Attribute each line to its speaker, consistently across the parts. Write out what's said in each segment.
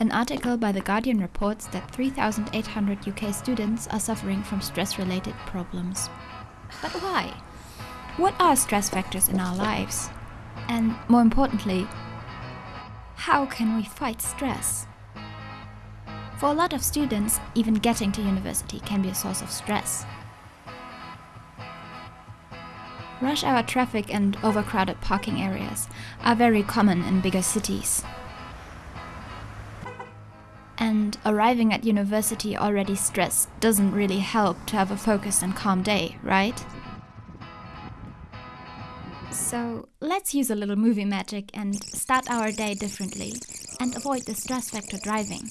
Speaker 1: An article by The Guardian reports that 3,800 UK students are suffering from stress-related problems. But why? What are stress factors in our lives? And more importantly, how can we fight stress? For a lot of students, even getting to university can be a source of stress. Rush hour traffic and overcrowded parking areas are very common in bigger cities. And arriving at university already stressed doesn't really help to have a focused and calm day, right? So let's use a little movie magic and start our day differently and avoid the stress factor driving.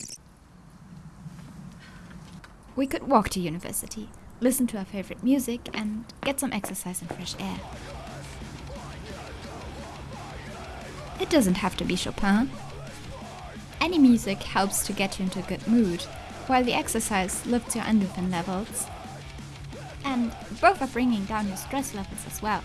Speaker 1: We could walk to university, listen to our favorite music and get some exercise and fresh air. It doesn't have to be Chopin. Any music helps to get you into a good mood, while the exercise lifts your endorphin levels. And both are bringing down your stress levels as well.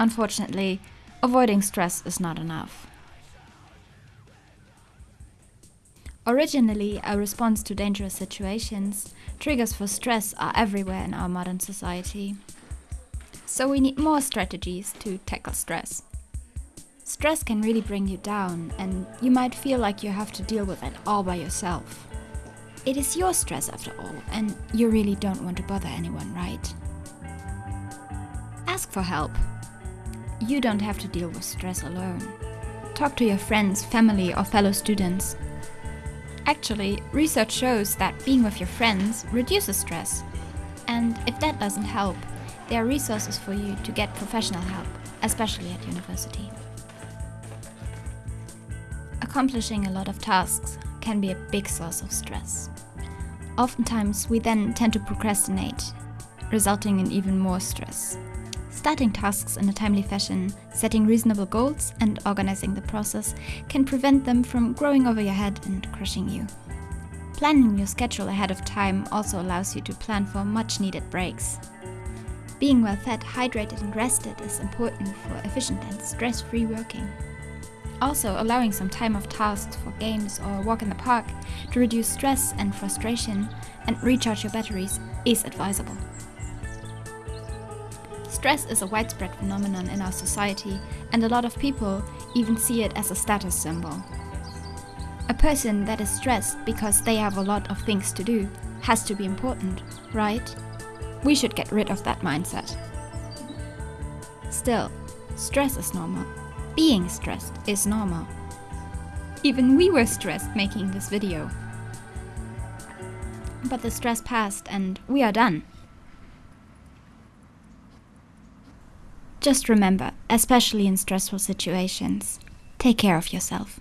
Speaker 1: Unfortunately, avoiding stress is not enough. Originally, a response to dangerous situations, triggers for stress are everywhere in our modern society. So we need more strategies to tackle stress. Stress can really bring you down and you might feel like you have to deal with it all by yourself. It is your stress after all and you really don't want to bother anyone, right? Ask for help. You don't have to deal with stress alone. Talk to your friends, family or fellow students. Actually, research shows that being with your friends reduces stress. And if that doesn't help, there are resources for you to get professional help, especially at university. Accomplishing a lot of tasks can be a big source of stress. Oftentimes, we then tend to procrastinate, resulting in even more stress. Starting tasks in a timely fashion, setting reasonable goals and organizing the process can prevent them from growing over your head and crushing you. Planning your schedule ahead of time also allows you to plan for much needed breaks. Being well fed, hydrated and rested is important for efficient and stress-free working. Also, allowing some time off tasks for games or a walk in the park to reduce stress and frustration and recharge your batteries is advisable. Stress is a widespread phenomenon in our society and a lot of people even see it as a status symbol. A person that is stressed because they have a lot of things to do has to be important, right? We should get rid of that mindset. Still, stress is normal. Being stressed is normal. Even we were stressed making this video. But the stress passed and we are done. Just remember, especially in stressful situations, take care of yourself.